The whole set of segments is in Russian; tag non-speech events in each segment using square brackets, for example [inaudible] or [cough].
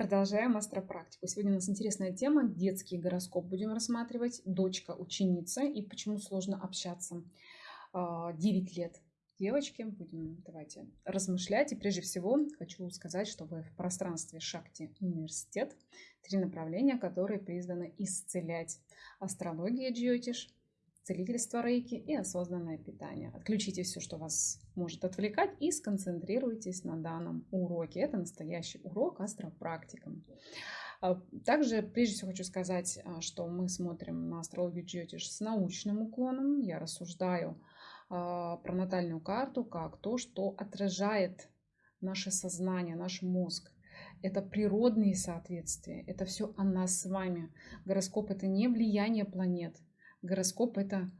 Продолжаем астропрактику. Сегодня у нас интересная тема. Детский гороскоп будем рассматривать. Дочка ученица и почему сложно общаться. 9 а, лет девочки. Будем давайте размышлять. И прежде всего хочу сказать, что вы в пространстве Шакти университет. Три направления, которые призваны исцелять. Астрология Джиотиш, целительство рейки и осознанное питание. Отключите все, что вас может отвлекать и сконцентрируйтесь на данном уроке. Это настоящий урок астропрактикам. А, также, прежде всего, хочу сказать, а, что мы смотрим на астрологию Джиотиш с научным уклоном. Я рассуждаю а, про натальную карту как то, что отражает наше сознание, наш мозг. Это природные соответствия, это все о нас с вами. Гороскоп это не влияние планет, Гороскоп – это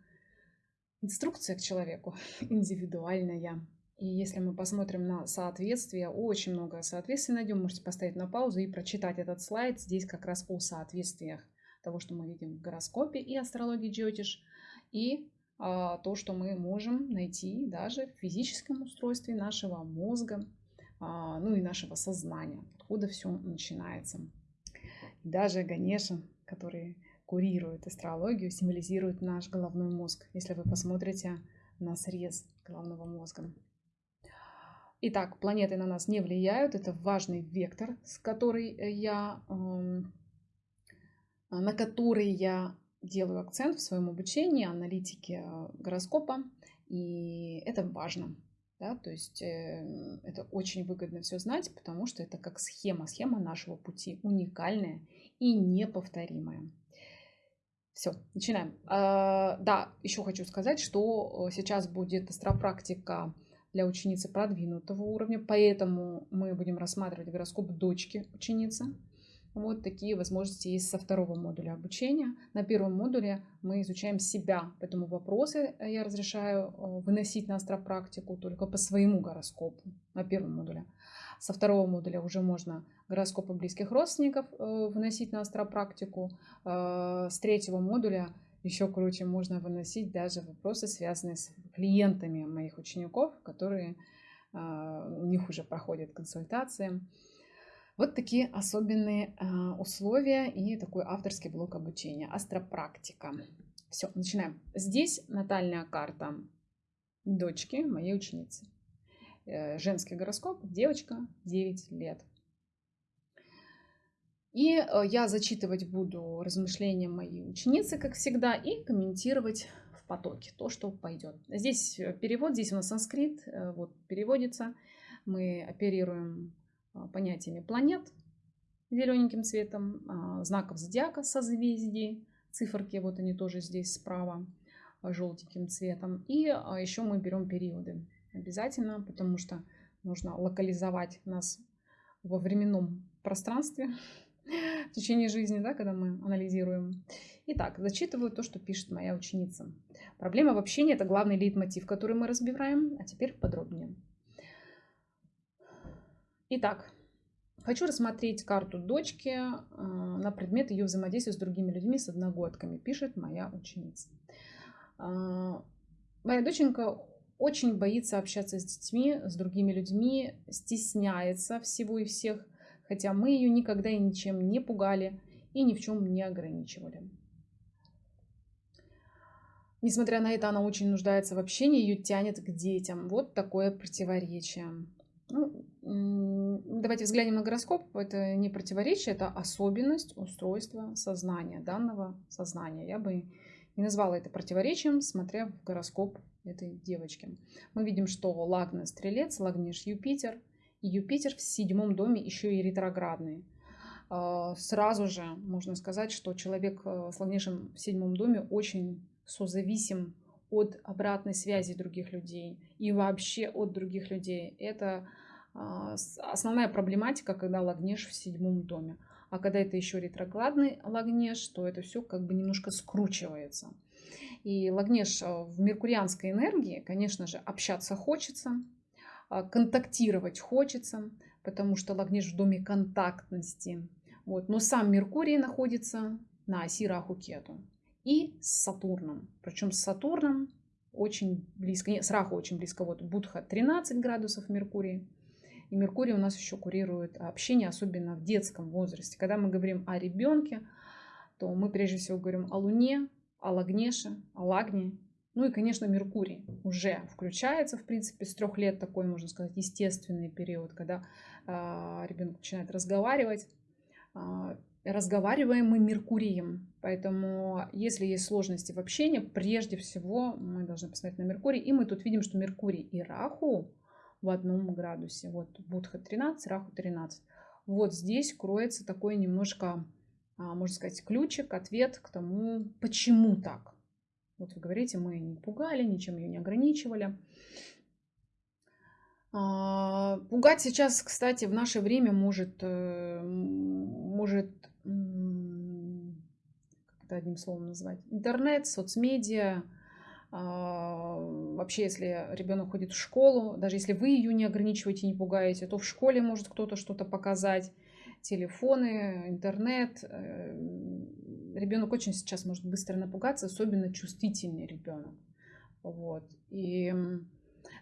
инструкция к человеку, [laughs] индивидуальная. И если мы посмотрим на соответствие, очень много соответствий найдем. Можете поставить на паузу и прочитать этот слайд. Здесь как раз о соответствиях того, что мы видим в гороскопе и астрологии Джотиш, и а, то, что мы можем найти даже в физическом устройстве нашего мозга, а, ну и нашего сознания, откуда все начинается. даже Ганеша, который курирует астрологию, символизирует наш головной мозг, если вы посмотрите на срез головного мозга. Итак, планеты на нас не влияют, это важный вектор, с который я, эм, на который я делаю акцент в своем обучении, аналитике э, гороскопа, и это важно. Да, то есть э, это очень выгодно все знать, потому что это как схема, схема нашего пути, уникальная и неповторимая. Все, начинаем. А, да, еще хочу сказать, что э, сейчас будет астропрактика для ученицы продвинутого уровня, поэтому мы будем рассматривать гороскоп дочки ученицы. Вот такие возможности есть со второго модуля обучения. На первом модуле мы изучаем себя, поэтому вопросы я разрешаю э, выносить на астропрактику только по своему гороскопу на первом модуле. Со второго модуля уже можно гороскопы близких родственников э, выносить на астропрактику. Э, с третьего модуля еще круче можно выносить даже вопросы, связанные с клиентами моих учеников, которые э, у них уже проходят консультации. Вот такие особенные условия и такой авторский блок обучения. Астропрактика. Все, начинаем. Здесь натальная карта дочки моей ученицы. Э, женский гороскоп, девочка, 9 лет. И э, я зачитывать буду размышления моей ученицы, как всегда, и комментировать в потоке то, что пойдет. Здесь э, перевод, здесь у нас санскрит, вот переводится. Мы оперируем понятиями планет зелененьким цветом, знаков зодиака, созвездий, циферки, вот они тоже здесь справа желтеньким цветом. И еще мы берем периоды обязательно, потому что нужно локализовать нас во временном пространстве [laughs] в течение жизни, да, когда мы анализируем. Итак, зачитываю то, что пишет моя ученица. Проблема в общении – это главный лейтмотив, который мы разбираем. А теперь подробнее. Итак, хочу рассмотреть карту дочки э, на предмет ее взаимодействия с другими людьми, с одногодками, пишет моя ученица. Э, моя доченька очень боится общаться с детьми, с другими людьми, стесняется всего и всех, хотя мы ее никогда и ничем не пугали и ни в чем не ограничивали. Несмотря на это, она очень нуждается в общении, ее тянет к детям. Вот такое противоречие. Ну, давайте взглянем на гороскоп. Это не противоречие, это особенность устройства сознания, данного сознания. Я бы не назвала это противоречием, смотря в гороскоп этой девочки. Мы видим, что Лагна Стрелец, Лагниш Юпитер. И Юпитер в седьмом доме еще и ретроградный. А, сразу же можно сказать, что человек э, с Лагнишем в седьмом доме очень созависим от обратной связи других людей и вообще от других людей. Это а, основная проблематика, когда Лагнеш в седьмом доме. А когда это еще ретроградный Лагнеш, то это все как бы немножко скручивается. И Лагнеш э, в меркурианской энергии, конечно же, общаться хочется, а, контактировать хочется, потому что Лагнеш в доме контактности. Вот. Но сам Меркурий находится на оси Раху-Кету и с Сатурном. Причем с Сатурном очень близко, нет, с Раху очень близко. Вот Будха 13 градусов Меркурий, И Меркурий у нас еще курирует общение, особенно в детском возрасте. Когда мы говорим о ребенке, то мы прежде всего говорим о Луне, о Лагнеше, о Лагне. Ну и, конечно, Меркурий уже включается, в принципе, с трех лет такой, можно сказать, естественный период, когда э, а, ребенок начинает разговаривать. Э, разговариваем мы Меркурием. Поэтому, если есть сложности в общении, прежде всего мы должны посмотреть на Меркурий. И мы тут видим, что Меркурий и Раху в одном градусе. Вот Будха 13, Раху 13. Вот здесь кроется такой немножко а, можно сказать, ключик, ответ к тому, почему так. Вот вы говорите, мы не пугали, ничем ее не ограничивали. А, пугать сейчас, кстати, в наше время может, э, может как это одним словом назвать, интернет, соцмедиа, вообще, если ребенок ходит в школу, даже если вы ее не ограничиваете, не пугаете, то в школе может кто-то что-то показать телефоны, интернет. Э, ребенок очень сейчас может быстро напугаться, особенно чувствительный ребенок. Вот. И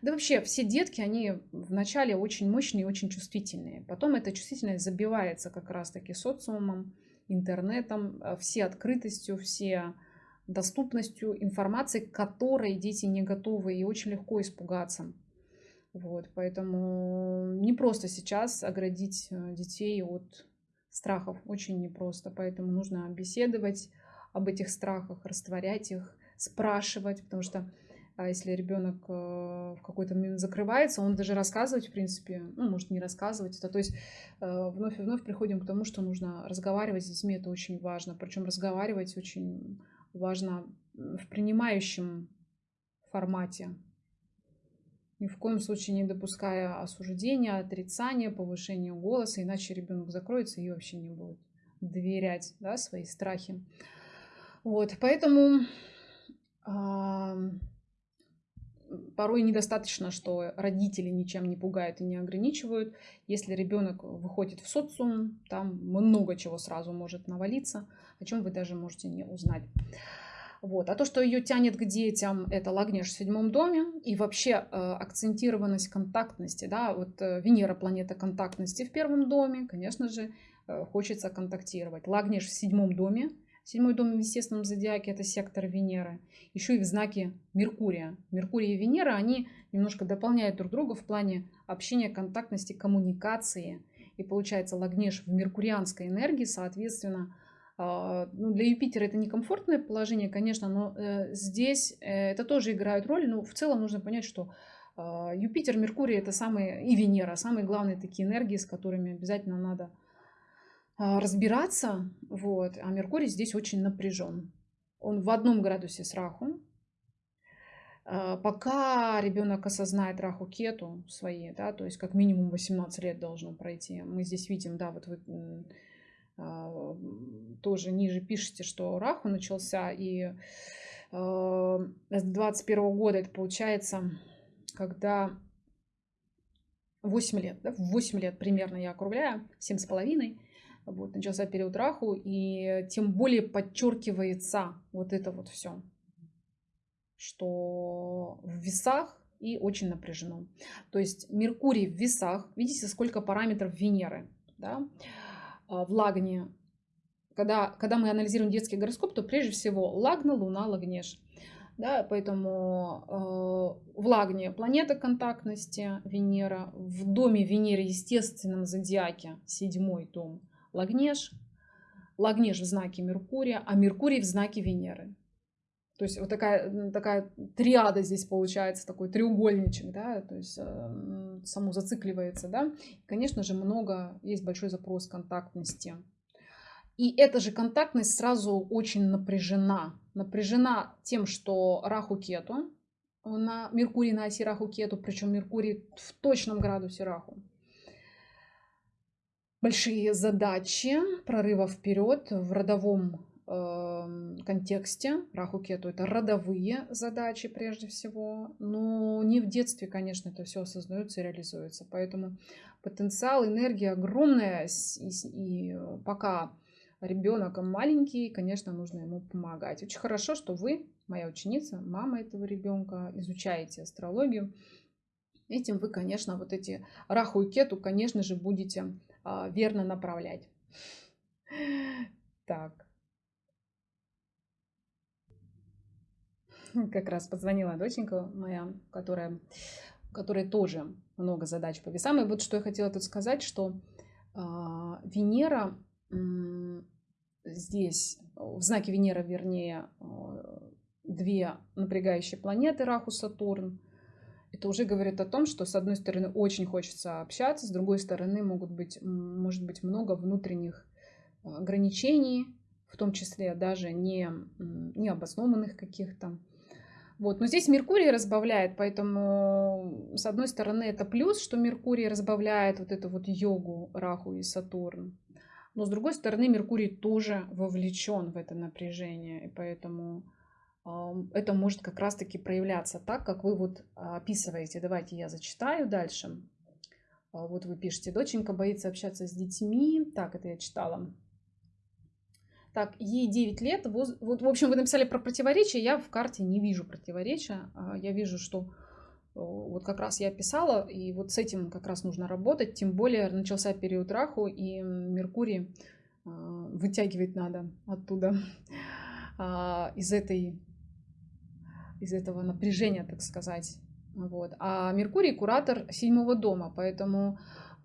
да вообще все детки, они вначале очень мощные и очень чувствительные. Потом эта чувствительность забивается как раз-таки социумом, интернетом, э, все открытостью, все доступностью информации, к которой дети не готовы и очень легко испугаться. Вот, поэтому не просто сейчас оградить э, детей от страхов, очень непросто. Поэтому нужно беседовать об этих страхах, растворять их, спрашивать, потому что а если ребенок э, в какой-то момент закрывается, он даже рассказывать, в принципе, ну, может не рассказывать. Это, то есть э, вновь и вновь приходим к тому, что нужно разговаривать с детьми, это очень важно. Причем разговаривать очень важно в принимающем формате, ни в коем случае не допуская осуждения, отрицания, повышения голоса, иначе ребенок закроется и вообще не будет доверять да, свои страхи. Вот, поэтому порой недостаточно, что родители ничем не пугают и не ограничивают. Если ребенок выходит в социум, там много чего сразу может навалиться, о чем вы даже можете не узнать. Вот. А то, что ее тянет к детям, это Лагнеш в седьмом доме. И вообще э, акцентированность контактности. Да? Вот э, Венера, планета контактности в первом доме. Конечно же, э, хочется контактировать. Лагнеш в седьмом доме. Седьмой дом в естественном зодиаке – это сектор Венеры. Еще и в знаке Меркурия. Меркурий и Венера, они немножко дополняют друг друга в плане общения, контактности, коммуникации. И получается Лагнеш в меркурианской энергии, соответственно, а, ну, для Юпитера это некомфортное положение, конечно, но э, здесь э, это тоже играет роль. Но в целом нужно понять, что а, Юпитер, Меркурий это самые, и Венера, самые главные такие энергии, с которыми обязательно надо разбираться. Вот. А Меркурий здесь очень напряжен. Он в одном градусе с Раху. Пока ребенок осознает Раху Кету свои, да, то есть как минимум 18 лет должно пройти. Мы здесь видим, да, вот вы а, тоже ниже пишете, что Раху начался, и а, с 21 года это получается, когда 8 лет, да, 8 лет примерно я округляю, 7 с половиной, вот, начался период Раху, и тем более подчеркивается вот это вот все, что в весах и очень напряжено. То есть Меркурий в весах, видите, сколько параметров Венеры, да, а, в Лагне, когда, когда мы анализируем детский гороскоп, то прежде всего Лагна, Луна, Лагнеш. Да, поэтому э, в Лагне планета контактности Венера, в доме Венеры, естественном зодиаке, седьмой дом, Лагнеш, Лагнеш в знаке Меркурия, а Меркурий в знаке Венеры. То есть вот такая, такая триада здесь получается, такой треугольничек, да, то есть э, само зацикливается, да. Конечно же, много, есть большой запрос контактности. И эта же контактность сразу очень напряжена. Напряжена тем, что Раху Кету, на Меркурий на оси Раху Кету, причем Меркурий в точном градусе Раху. Большие задачи прорыва вперед в родовом Эм, контексте. Раху Кету это родовые задачи прежде всего, но не в детстве, конечно, это все осознается и реализуется. Поэтому потенциал, энергия огромная, и, и пока ребенок маленький, конечно, нужно ему помогать. Очень хорошо, что вы, моя ученица, мама этого ребенка, изучаете астрологию. этим вы, конечно, вот эти раху и кету, конечно же, будете верно направлять. Так. Как раз позвонила доченька моя, которая, которая тоже много задач по весам. И вот что я хотела тут сказать, что э, Венера э, здесь, в знаке Венера, вернее, э, две напрягающие планеты, Раху, Сатурн, это уже говорит о том, что с одной стороны очень хочется общаться, с другой стороны могут быть, может быть много внутренних ограничений, в том числе даже не, необоснованных каких-то. Вот. Но здесь Меркурий разбавляет, поэтому с одной стороны это плюс, что Меркурий разбавляет вот эту вот йогу, Раху и Сатурн. Но с другой стороны Меркурий тоже вовлечен в это напряжение, и поэтому это может как раз-таки проявляться так, как вы вот описываете. Давайте я зачитаю дальше. А, вот вы пишете, доченька боится общаться с детьми. Так, это я читала. Так, ей 9 лет. Вот, в общем, вы написали про противоречия. Я в карте не вижу противоречия. А, я вижу, что вот как раз я писала, и вот с этим как раз нужно работать. Тем более начался период Раху, и Меркурий а, вытягивать надо оттуда [laughs] из этой из этого напряжения, так сказать. Вот. А Меркурий куратор седьмого дома, поэтому,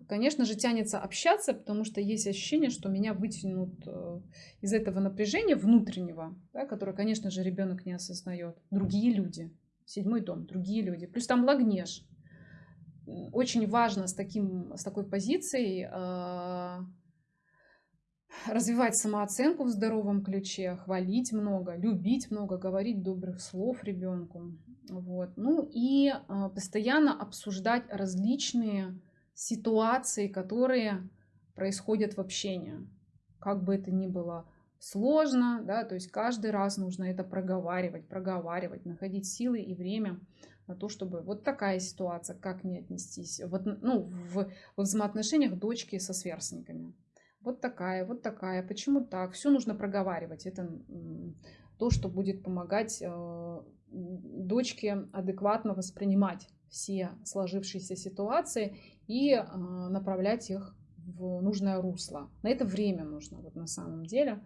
конечно же, тянется общаться, потому что есть ощущение, что меня вытянут э, из этого напряжения внутреннего, да, которое, конечно же, ребенок не осознает. Другие люди. Седьмой дом, другие люди. Плюс там лагнеж. Очень важно с, таким, с такой позицией э, развивать самооценку в здоровом ключе, хвалить много, любить много, говорить добрых слов ребенку. Вот. Ну и а, постоянно обсуждать различные ситуации, которые происходят в общении. Как бы это ни было сложно, да, то есть каждый раз нужно это проговаривать, проговаривать, находить силы и время на то, чтобы вот такая ситуация, как мне отнестись, вот, ну, в, в взаимоотношениях дочки со сверстниками. Вот такая, вот такая, почему так, все нужно проговаривать. Это то, что будет помогать э, дочке адекватно воспринимать все сложившиеся ситуации и э, направлять их в нужное русло. На это время нужно, вот на самом деле.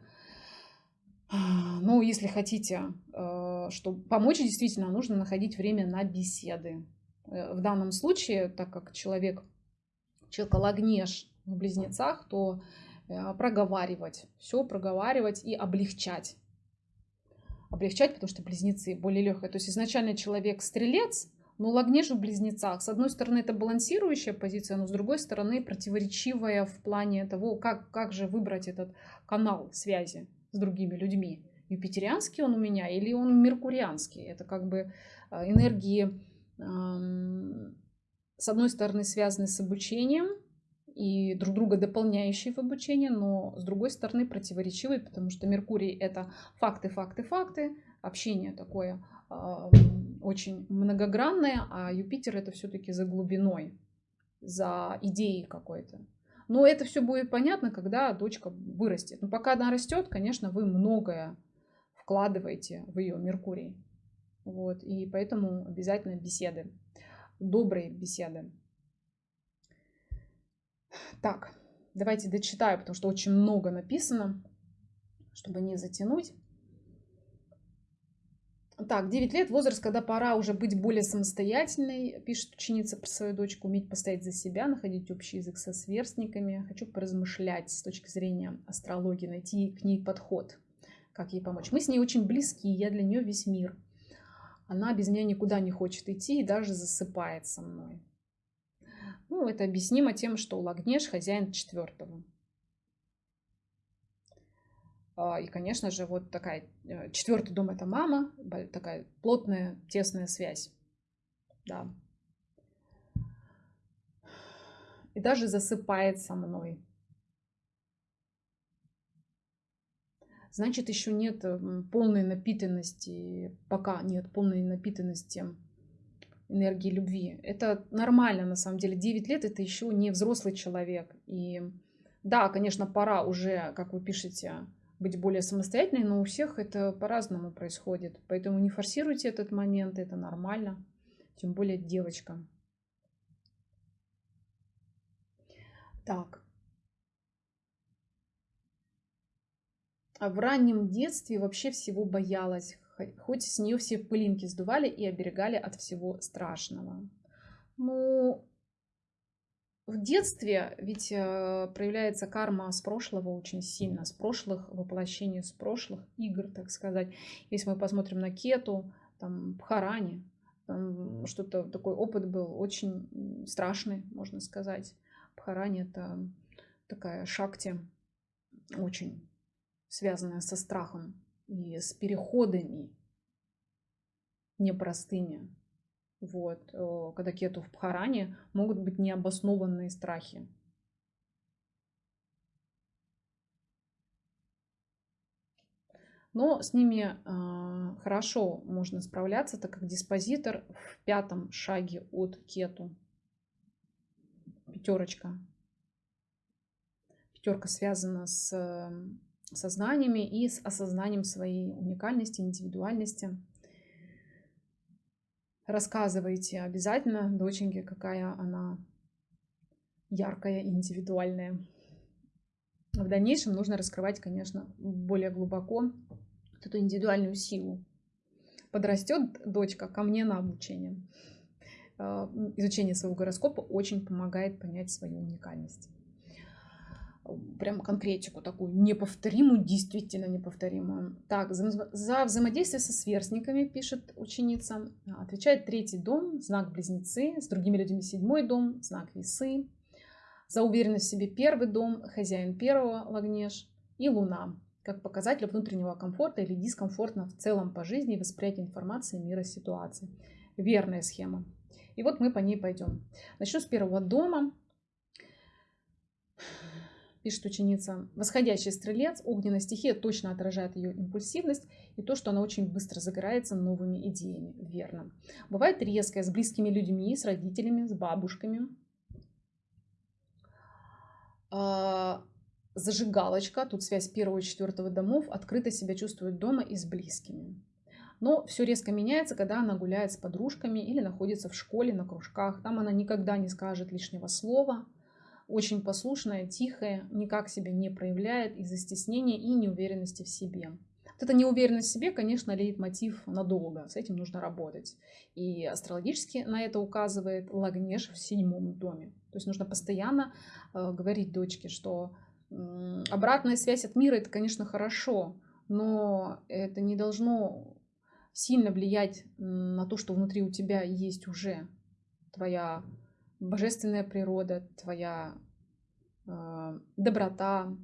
Ну, если хотите, э, чтобы помочь, действительно, нужно находить время на беседы. В данном случае, так как человек, человек лагнеж в близнецах, то проговаривать, все проговаривать и облегчать облегчать, потому что близнецы более легкие. То есть изначально человек стрелец, но лагнеж в близнецах. С одной стороны, это балансирующая позиция, но с другой стороны, противоречивая в плане того, как, как же выбрать этот канал связи с другими людьми. Юпитерианский он у меня или он меркурианский? Это как бы э, энергии, с одной стороны, связаны с обучением, и друг друга дополняющие в обучении, но с другой стороны противоречивые, потому что Меркурий это факты, факты, факты, общение такое э, очень многогранное, а Юпитер это все-таки за глубиной, за идеей какой-то. Но это все будет понятно, когда дочка вырастет. Но пока она растет, конечно, вы многое вкладываете в ее Меркурий. Вот, и поэтому обязательно беседы, добрые беседы. Так, давайте дочитаю, потому что очень много написано, чтобы не затянуть. Так, 9 лет, возраст, когда пора уже быть более самостоятельной, пишет ученица про свою дочку, уметь постоять за себя, находить общий язык со сверстниками. Хочу поразмышлять с точки зрения астрологии, найти к ней подход, как ей помочь. Мы с ней очень близки, я для нее весь мир. Она без меня никуда не хочет идти и даже засыпает со мной. Ну, это объяснимо тем, что Лагнеш хозяин четвертого. А, и, конечно же, вот такая э, четвертый дом это мама, такая плотная, тесная связь. Да. И даже засыпает со мной. Значит, еще нет полной напитанности, пока нет полной напитанности энергии любви. Это нормально, на самом деле. 9 лет это еще не взрослый человек. И да, конечно, пора уже, как вы пишете, быть более самостоятельной, но у всех это по-разному происходит. Поэтому не форсируйте этот момент, это нормально. Тем более девочка. Так. А в раннем детстве вообще всего боялась хоть с нее все пылинки сдували и оберегали от всего страшного. Ну, в детстве ведь э, проявляется карма с прошлого очень сильно, с прошлых воплощений, с прошлых игр, так сказать. Если мы посмотрим на Кету, там, Бхарани, что-то такой опыт был очень страшный, можно сказать. Бхарани это такая шакти, очень связанная со страхом и с переходами непростыми. Вот. Э, когда кету в Бхаране могут быть необоснованные страхи. Но с ними э, хорошо можно справляться, так как диспозитор в пятом шаге от кету. Пятерочка. Пятерка связана с сознаниями и с осознанием своей уникальности, индивидуальности. Рассказывайте обязательно доченьке, какая она яркая индивидуальная. В дальнейшем нужно раскрывать, конечно, более глубоко эту индивидуальную силу. Подрастет дочка ко мне на обучение. Э, изучение своего гороскопа очень помогает понять свою уникальность прям конкретику такую неповторимую, действительно неповторимую. Так, за, за взаимодействие со сверстниками, пишет ученица, отвечает третий дом, знак близнецы, с другими людьми седьмой дом, знак весы, за уверенность в себе первый дом, хозяин первого лагнеж и луна, как показатель внутреннего комфорта или дискомфортно в целом по жизни и восприятия информации, мира, ситуации. Верная схема. И вот мы по ней пойдем. Начну с первого дома пишет ученица. Восходящий стрелец, огненная стихия точно отражает ее импульсивность и то, что она очень быстро загорается новыми идеями. Верно. Бывает резкая с близкими людьми, с родителями, с бабушками. А, зажигалочка, тут связь первого и четвертого домов, открыто себя чувствует дома и с близкими. Но все резко меняется, когда она гуляет с подружками или находится в школе, на кружках. Там она никогда не скажет лишнего слова – очень послушная, тихая, никак себя не проявляет из-за стеснения и неуверенности в себе. Вот эта неуверенность в себе, конечно, леет мотив надолго. С этим нужно работать. И астрологически на это указывает Лагнеш в седьмом доме. То есть нужно постоянно э, говорить дочке, что э, обратная связь от мира это, конечно, хорошо, но это не должно сильно влиять на то, что внутри у тебя есть уже твоя божественная природа, твоя э, доброта,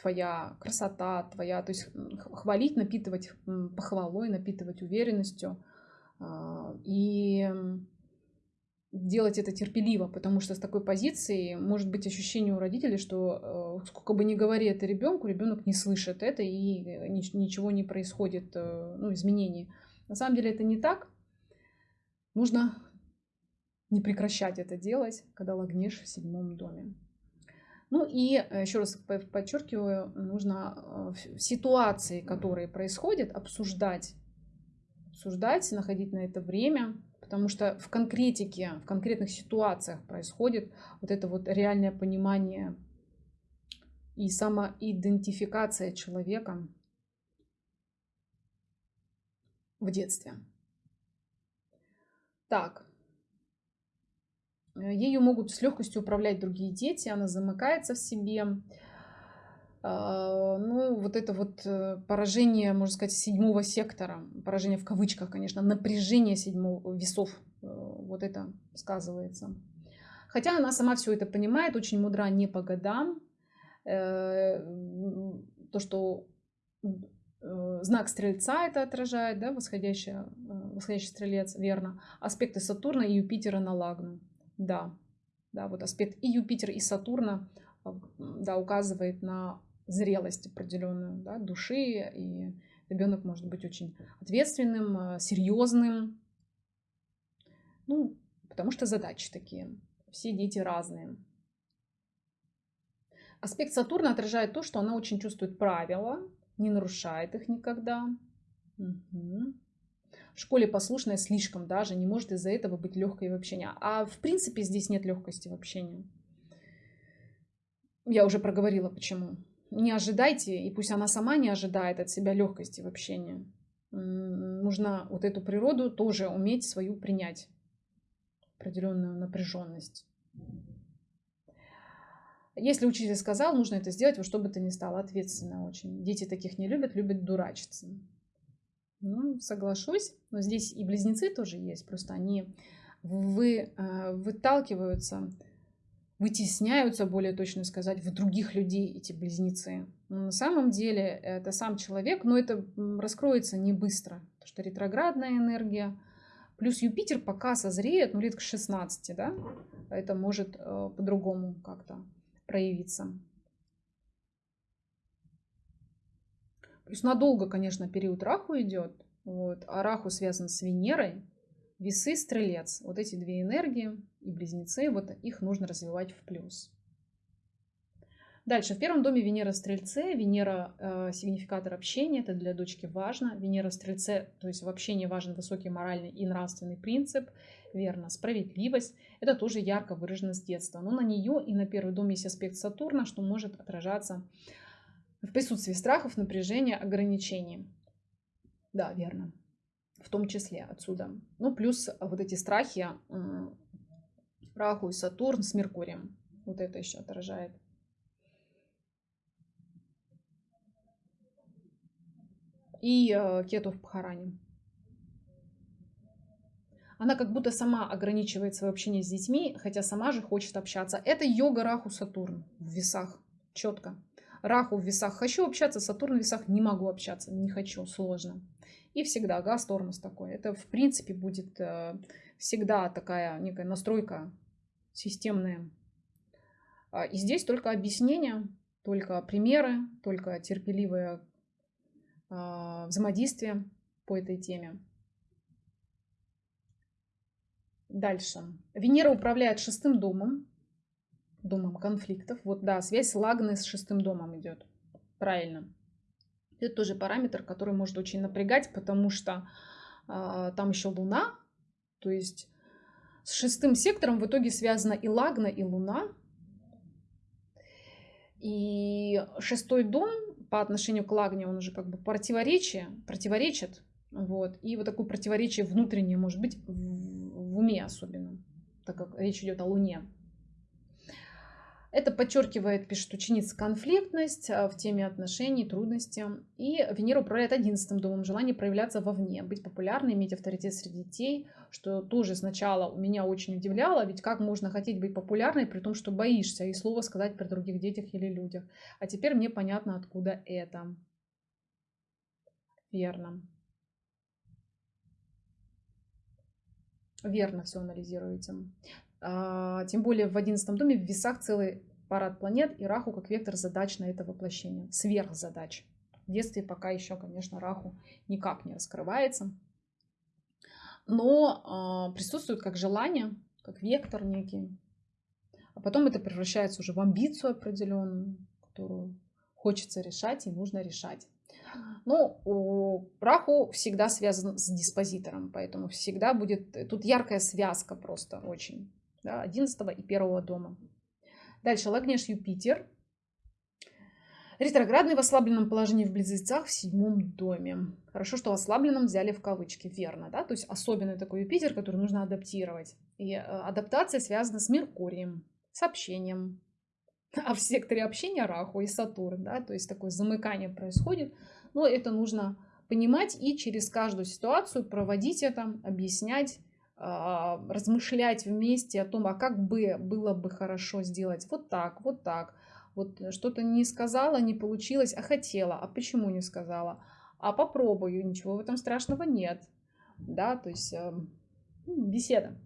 твоя красота, твоя, то есть хвалить, напитывать похвалой, напитывать уверенностью э, и делать это терпеливо, потому что с такой позиции может быть ощущение у родителей, что э, сколько бы ни говори это ребенку, ребенок не слышит это и ничего не происходит, э, ну, изменений. На самом деле это не так. Нужно не прекращать это делать, когда лагнешь в седьмом доме. Ну и э, еще раз подчеркиваю, нужно э, ситуации, которые происходят, обсуждать, обсуждать, находить на это время, потому что в конкретике, в конкретных ситуациях происходит вот это вот реальное понимание и самоидентификация человека в детстве. Так, ею могут с легкостью управлять другие дети, она замыкается в себе. А, ну, вот это вот э, поражение, можно сказать, седьмого сектора, поражение в кавычках, конечно, напряжение седьмого весов, э, вот это сказывается. Хотя она сама все это понимает, очень мудра не по годам. То, что знак стрельца это отражает, да, восходящий, восходящий стрелец, верно. Аспекты Сатурна и Юпитера на Лагну. Да, да, вот аспект и Юпитер, и Сатурна а, да, указывает на зрелость определенную да, души, и ребенок может быть очень ответственным, а, серьезным, ну, потому что задачи такие. Все дети разные. Аспект Сатурна отражает то, что она очень чувствует правила, не нарушает их никогда. Угу школе послушная слишком даже, не может из-за этого быть легкой в общении. А в принципе здесь нет легкости в общении. Я уже проговорила, почему. Не ожидайте, и пусть она сама не ожидает от себя легкости в общении. Нужно вот эту природу тоже уметь свою принять. Определенную напряженность. Если учитель сказал, нужно это сделать во что бы то ни стало, ответственно очень. Дети таких не любят, любят дурачиться. Ну, соглашусь, но здесь и близнецы тоже есть, просто они вы, э, выталкиваются, вытесняются, более точно сказать, в других людей эти близнецы. Но на самом деле это сам человек, но это раскроется не быстро, потому что ретроградная энергия, плюс Юпитер пока созреет, ну лет к 16, да, это может э, по-другому как-то проявиться. Плюс надолго, конечно, период Раху идет. Вот. А Раху связан с Венерой. Весы, Стрелец. Вот эти две энергии и Близнецы, вот их нужно развивать в плюс. Дальше, в первом доме Венера Стрельце, Венера э, сигнификатор общения, это для дочки важно. Венера Стрельце, то есть в общении важен высокий моральный и нравственный принцип, верно, справедливость. Это тоже ярко выражено с детства. Но на нее и на первый дом есть аспект Сатурна, что может отражаться в присутствии страхов, напряжения, ограничений. Да, верно. В том числе отсюда. Ну, плюс вот эти страхи Раху и Сатурн с Меркурием. Вот это еще отражает. И э, Кету в Пхаране. Она как будто сама ограничивает свое общение с детьми, хотя сама же хочет общаться. Это йога Раху Сатурн в весах. Четко. Раху в весах хочу общаться, Сатурн в весах не могу общаться, не хочу, сложно. И всегда газ, тормоз такой. Это, в принципе, будет э, всегда такая некая настройка системная. А, и здесь только объяснение, только примеры, только терпеливое а, взаимодействие по этой теме. Дальше. Венера управляет шестым домом, домом конфликтов. Вот, да, связь Лагны с шестым домом идет. Правильно. Это тоже параметр, который может очень напрягать, потому что э, там еще Луна. То есть с шестым сектором в итоге связана и Лагна, и Луна. И шестой дом по отношению к Лагне, он уже как бы противоречие, противоречит. Вот. И вот такое противоречие внутреннее может быть в, в уме особенно, так как речь идет о Луне. Это подчеркивает, пишет ученица, конфликтность а, в теме отношений, трудности. И Венера управляет одиннадцатым домом, желание проявляться вовне, быть популярной, иметь авторитет среди детей, что тоже сначала у меня очень удивляло, ведь как можно хотеть быть популярной, при том, что боишься и слова сказать при других детях или людях. А теперь мне понятно, откуда это. Верно. Верно все анализируете. А, тем более в одиннадцатом доме в весах целый парад планет и Раху как вектор задач на это воплощение, сверхзадач. В детстве пока еще, конечно, Раху никак не раскрывается, но э, присутствует как желание, как вектор некий. А потом это превращается уже в амбицию определенную, которую хочется решать и нужно решать. Ну, у Раху всегда связан с диспозитором, поэтому всегда будет... Тут яркая связка просто очень да, 11 и 1 дома. Дальше Лагнеш Юпитер. Ретроградный в ослабленном положении в близнецах в седьмом доме. Хорошо, что ослабленном взяли в кавычки, верно, да? То есть особенный такой Юпитер, который нужно адаптировать. И э, адаптация связана с Меркурием, с общением. [laughs] А в секторе общения Раху и Сатурн, да? То есть такое замыкание происходит. Но это нужно понимать и через каждую ситуацию проводить это, объяснять, размышлять вместе о том, а как бы было бы хорошо сделать вот так, вот так. Вот что-то не сказала, не получилось, а хотела, а почему не сказала? А попробую, ничего в этом страшного нет. Да, то есть э, беседа.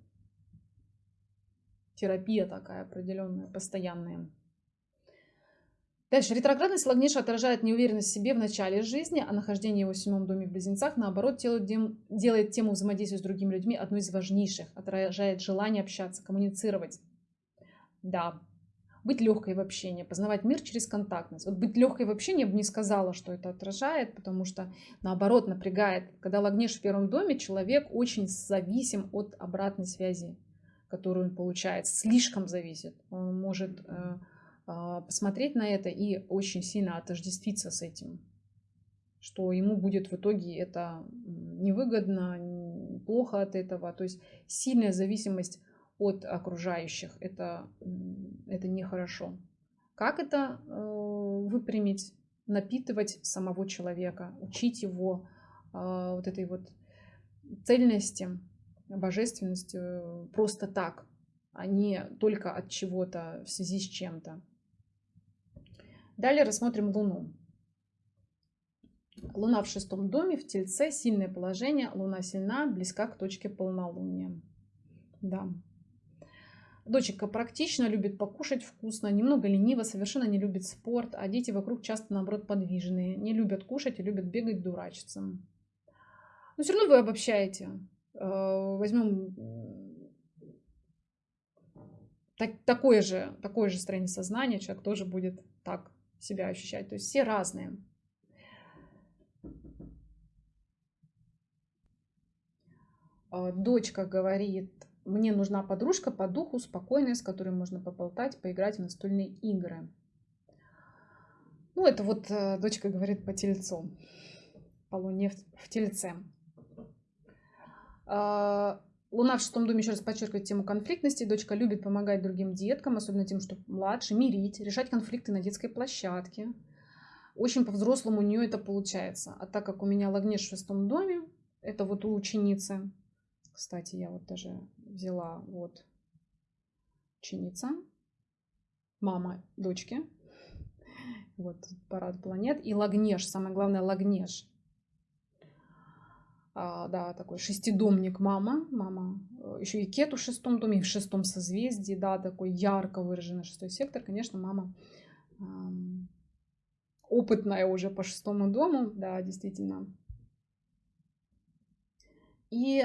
Терапия такая определенная, постоянная. Дальше. Ретроградность Лагниша отражает неуверенность в себе в начале жизни, а нахождение его в седьмом доме в близнецах, наоборот, делает тему взаимодействия с другими людьми одной из важнейших, отражает желание общаться, коммуницировать. Да, быть легкой в общении, познавать мир через контактность. Вот быть легкой в общении я бы не сказала, что это отражает, потому что наоборот напрягает. Когда Лагнеш в первом доме, человек очень зависим от обратной связи, которую он получает, слишком зависит. Он может э, посмотреть на это и очень сильно отождествиться с этим, что ему будет в итоге это невыгодно, плохо от этого. То есть сильная зависимость от окружающих, это, это нехорошо. Как это э, выпрямить? Напитывать самого человека, учить его э, вот этой вот цельности, божественности э, просто так, а не только от чего-то в связи с чем-то. Далее рассмотрим Луну. Луна в шестом доме, в Тельце, сильное положение. Луна сильна, близка к точке полнолуния. Да. Дочка практично, любит покушать вкусно, немного ленива, совершенно не любит спорт, а дети вокруг часто, наоборот, подвижные. Не любят кушать и любят бегать, дурачиться. Но все равно вы обобщаете. Э, Возьмем такое же, такое же строение сознания, человек тоже будет так себя ощущать. То есть все разные. Э, дочка говорит, мне нужна подружка по духу, спокойная, с которой можно поболтать, поиграть в настольные игры. Ну, это вот э, дочка говорит по тельцу, по луне в, в тельце. Луна в шестом доме еще раз подчеркивает тему конфликтности. Дочка любит помогать другим деткам, особенно тем, что младше, мирить, решать конфликты на детской площадке. Очень по-взрослому у нее это получается. А так как у меня Лагнеш в шестом доме, это вот у ученицы, кстати, я вот даже взяла вот ученица, мама дочки. Вот парад планет. И Лагнеш, самое главное, Лагнеш. А, да, такой шестидомник мама. Мама э, еще и Кету в шестом доме, в шестом созвездии, да, такой ярко выраженный шестой сектор. Конечно, мама опытная уже по шестому дому, да, действительно. И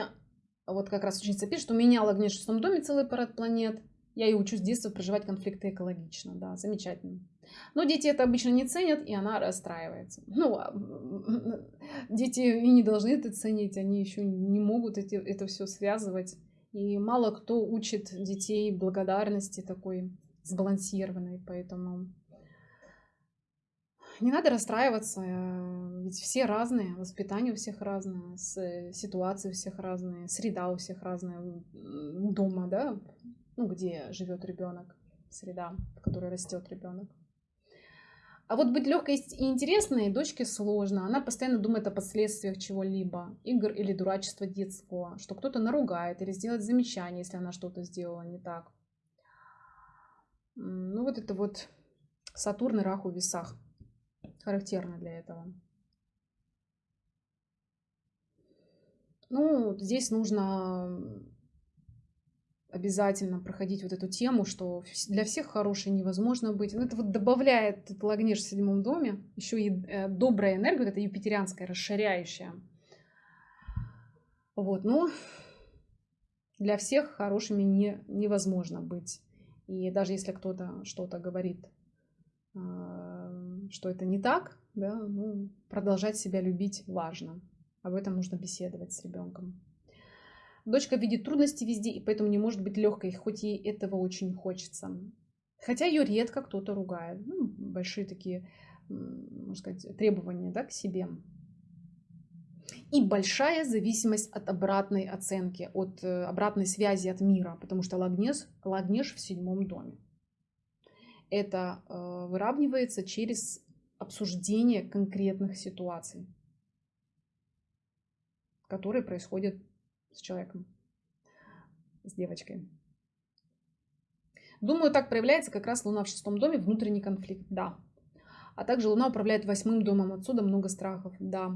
вот как раз ученица пишет, у меня Лагнеш в шестом доме целый парад планет. Я и учусь с детства проживать конфликты экологично. Да, замечательно. Но дети это обычно не ценят, и она расстраивается. Ну, а, дети и не должны это ценить, они еще не могут эти, это все связывать. И мало кто учит детей благодарности такой сбалансированной, поэтому не надо расстраиваться, э, ведь все разные, воспитание у всех разное, ситуации у всех разные, среда у всех разная дома, да, ну, где живет ребенок, среда, в которой растет ребенок. А вот быть легкой и интересной дочке сложно. Она постоянно думает о последствиях чего-либо, игр или дурачества детского, что кто-то наругает или сделает замечание, если она что-то сделала не так. Ну вот это вот Сатурн и Раху в весах характерно для этого. Ну, здесь нужно обязательно проходить вот эту тему, что для всех хорошей невозможно быть. Ну, это вот добавляет этот Лагнеш в седьмом доме, еще и э, добрая энергия, вот эта юпитерианская, расширяющая. Вот, но для всех хорошими не, невозможно быть. И даже если кто-то что-то говорит а, что это не так, да, ну, продолжать себя любить важно. Об этом нужно беседовать с ребенком. Дочка видит трудности везде, и поэтому не может быть легкой, хоть ей этого очень хочется. Хотя ее редко кто-то ругает. Ну, большие такие, можно сказать, требования да, к себе. И большая зависимость от обратной оценки, от э, обратной связи от мира, потому что Лагнеш, Лагнеш в седьмом доме. Это э, выравнивается через обсуждение конкретных ситуаций, которые происходят с человеком, с девочкой. Думаю, так проявляется как раз Луна в шестом доме, внутренний конфликт, да. А также Луна управляет восьмым домом, отсюда много страхов, да.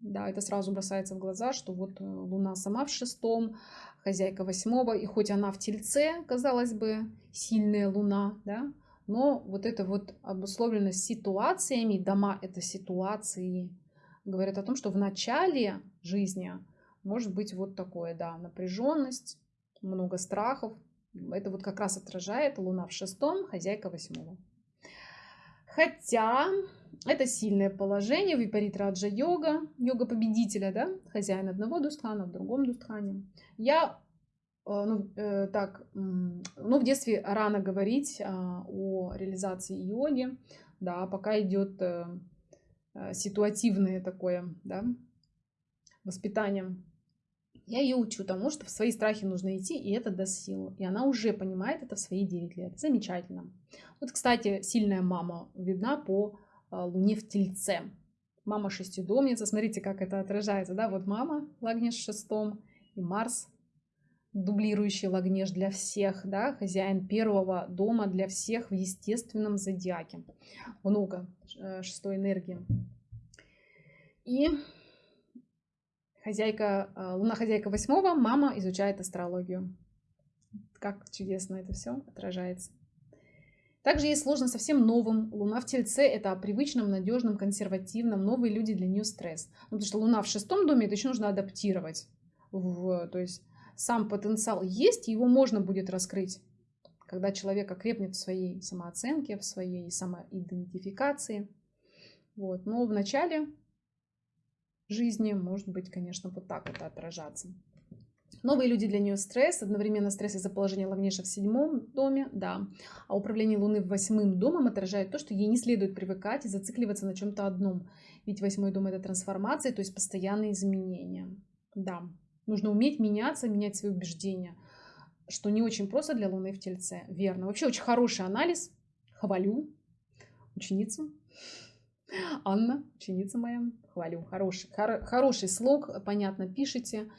Да, это сразу бросается в глаза, что вот э, Луна сама в шестом, хозяйка восьмого, и хоть она в Тельце, казалось бы, сильная Луна, да, но вот эта вот обусловленность ситуациями, дома это ситуации, говорят о том, что в начале жизни может быть вот такое, да, напряженность, много страхов. Это вот как раз отражает Луна в шестом, хозяйка восьмого. Хотя это сильное положение, випарит раджа йога, йога победителя, да, хозяин одного дустхана, в другом дустхане. Я ну, э, так, ну, в детстве рано говорить а, о реализации йоги, да, пока идет э, э, ситуативное такое, да, воспитание. Я ее учу тому, что в свои страхи нужно идти, и это даст силу. И она уже понимает это в свои 9 лет. Замечательно. Вот, кстати, сильная мама видна по а, луне в тельце. Мама шестидомница. Смотрите, как это отражается. Да? Вот мама Лагнеш в шестом и Марс дублирующий Лагнеш для всех, да, хозяин первого дома для всех в естественном зодиаке. Много э, шестой энергии. И хозяйка, э, луна хозяйка восьмого, мама изучает астрологию. Как чудесно это все отражается. Также ей сложно совсем новым. Луна в Тельце – это о привычном, надежном, консервативном. Новые люди для нее стресс. Ну, потому что Луна в шестом доме, это еще нужно адаптировать. В, то есть сам потенциал есть, его можно будет раскрыть, когда человек окрепнет в своей самооценке, в своей самоидентификации. Вот. Но в начале жизни может быть, конечно, вот так это отражаться. Новые люди для нее стресс, одновременно стресс из-за положения Лавнеша в седьмом доме, да. А управление Луны в восьмым домом отражает то, что ей не следует привыкать и зацикливаться на чем-то одном. Ведь восьмой дом это трансформация, то есть постоянные изменения. Да, нужно уметь меняться, менять свои убеждения, что не очень просто для Луны в Тельце. Верно. Вообще очень хороший анализ. Хвалю ученицу. [laughs] Анна, ученица моя, хвалю. Хороший, хор, хороший слог, понятно пишете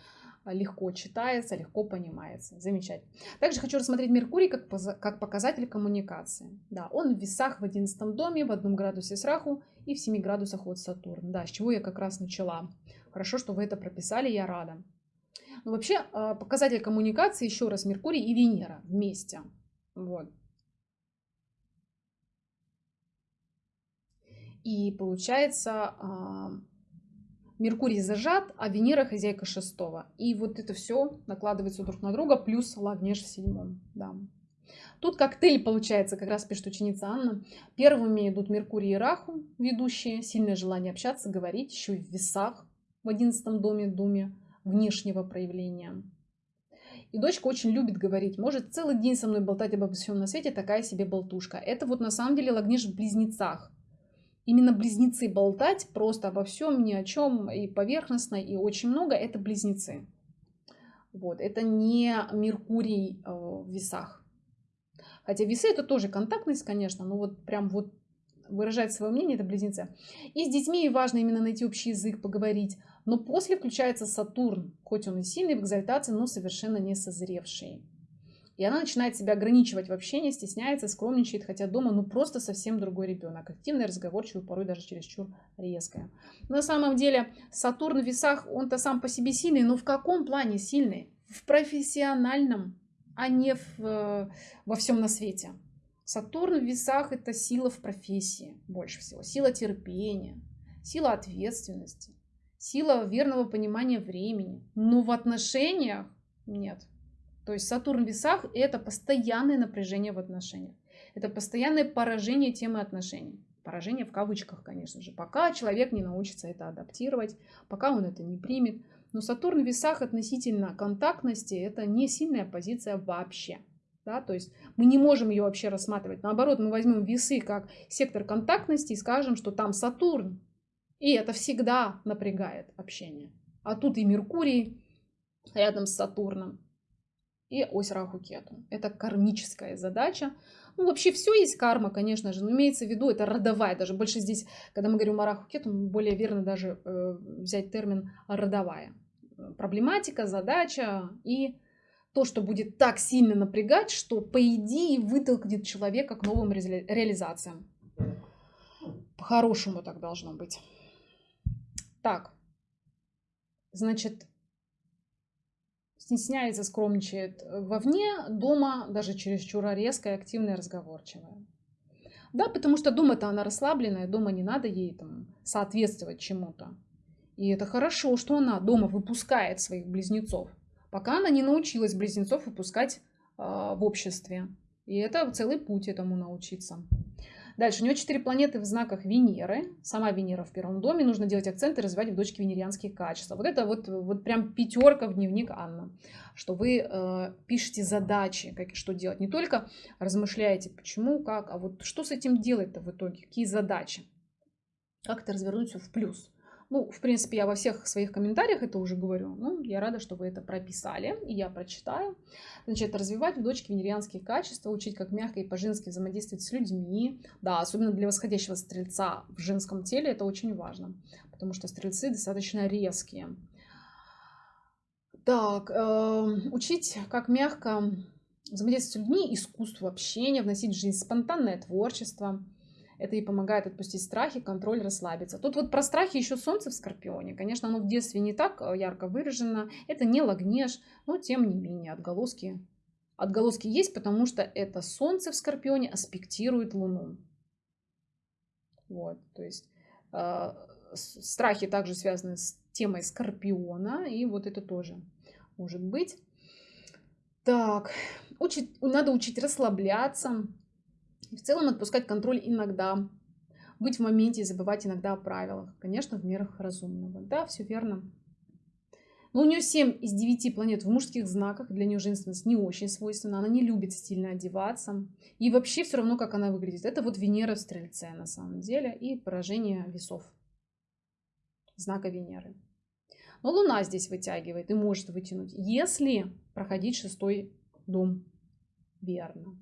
легко читается, легко понимается. Замечательно. Также хочу рассмотреть Меркурий как, как показатель коммуникации. Да, он в весах в 11 доме, в одном градусе с Раху и в 7 градусах от Сатурна. Да, с чего я как раз начала. Хорошо, что вы это прописали, я рада. Но вообще а, показатель коммуникации, еще раз, Меркурий и Венера вместе. Вот. И получается, а, Меркурий зажат, а Венера хозяйка шестого. И вот это все накладывается друг на друга, плюс Лагнеж в седьмом. Да. Тут коктейль получается, как раз пишет ученица Анна. Первыми идут Меркурий и Раху, ведущие, сильное желание общаться, говорить, еще и в весах в одиннадцатом доме, думе внешнего проявления. И дочка очень любит говорить, может целый день со мной болтать обо всем на свете, такая себе болтушка. Это вот на самом деле Лагнеж в близнецах именно близнецы болтать просто обо всем, ни о чем, и поверхностно, и очень много, это близнецы. Вот, это не Меркурий э, в весах. Хотя весы это тоже контактность, конечно, но вот прям вот выражать свое мнение, это близнецы. И с детьми важно именно найти общий язык, поговорить. Но после включается Сатурн, хоть он и сильный в экзальтации, но совершенно не созревший. И она начинает себя ограничивать в общении, стесняется, скромничает, хотя дома ну просто совсем другой ребенок. Активный, разговорчивый, порой даже чересчур резкая. на самом деле Сатурн в весах, он-то сам по себе сильный, но в каком плане сильный? В профессиональном, а не в, э, во всем на свете. Сатурн в весах это сила в профессии больше всего. Сила терпения, сила ответственности, сила верного понимания времени. Но в отношениях нет. То есть Сатурн в весах – это постоянное напряжение в отношениях. Это постоянное поражение темы отношений. Поражение в кавычках, конечно же. Пока человек не научится это адаптировать, пока он это не примет. Но Сатурн в весах относительно контактности – это не сильная позиция вообще. Да, то есть мы не можем ее вообще рассматривать. Наоборот, мы возьмем весы как сектор контактности и скажем, что там Сатурн. И это всегда напрягает общение. А тут и Меркурий рядом с Сатурном и ось Раху-Кету. Это кармическая задача. Ну, вообще все есть карма, конечно же, но имеется в виду, это родовая. Даже больше здесь, когда мы говорим о Раху-Кету, более верно даже э, взять термин родовая. Проблематика, задача и то, что будет так сильно напрягать, что по идее вытолкнет человека к новым ре реализациям. По-хорошему так должно быть. Так, значит, стесняется, скромничает вовне, дома даже чересчур резкая, активная, разговорчивая. Да, потому что дома-то она расслабленная, дома не надо ей там соответствовать чему-то. И это хорошо, что она дома выпускает своих близнецов, пока она не научилась близнецов выпускать э, в обществе. И это целый путь этому научиться. Дальше, у него четыре планеты в знаках Венеры. Сама Венера в первом доме. Нужно делать акценты развивать в дочке венерианские качества. Вот это вот, вот прям пятерка в дневник Анна. Что вы э, пишете задачи, как, что делать. Не только размышляете, почему, как, а вот что с этим делать-то в итоге, какие задачи. Как это развернуть все в плюс. Ну, в принципе, я во всех своих комментариях это уже говорю. Ну, я рада, что вы это прописали, и я прочитаю. Значит, развивать в дочке венерианские качества, учить, как мягко и по-женски взаимодействовать с людьми. Да, особенно для восходящего стрельца в женском теле это очень важно, потому что стрельцы достаточно резкие. Так, э, учить, как мягко взаимодействовать с людьми, искусство общения, вносить в жизнь спонтанное творчество – это и помогает отпустить страхи, контроль, расслабиться. Тут вот про страхи еще солнце в Скорпионе. Конечно, оно в детстве не так э, ярко выражено. Это не лагнеж, но тем не менее отголоски. Отголоски есть, потому что это солнце в Скорпионе аспектирует Луну. Вот, то есть э, страхи также связаны с темой Скорпиона, и вот это тоже может быть. Так, учить, надо учить расслабляться, в целом отпускать контроль иногда, быть в моменте и забывать иногда о правилах. Конечно, в мерах разумного. Да, все верно. Но у нее 7 из 9 планет в мужских знаках. Для нее женственность не очень свойственна. Она не любит стильно одеваться. И вообще все равно, как она выглядит. Это вот Венера в Стрельце на самом деле. И поражение весов. Знака Венеры. Но Луна здесь вытягивает и может вытянуть, если проходить шестой дом верно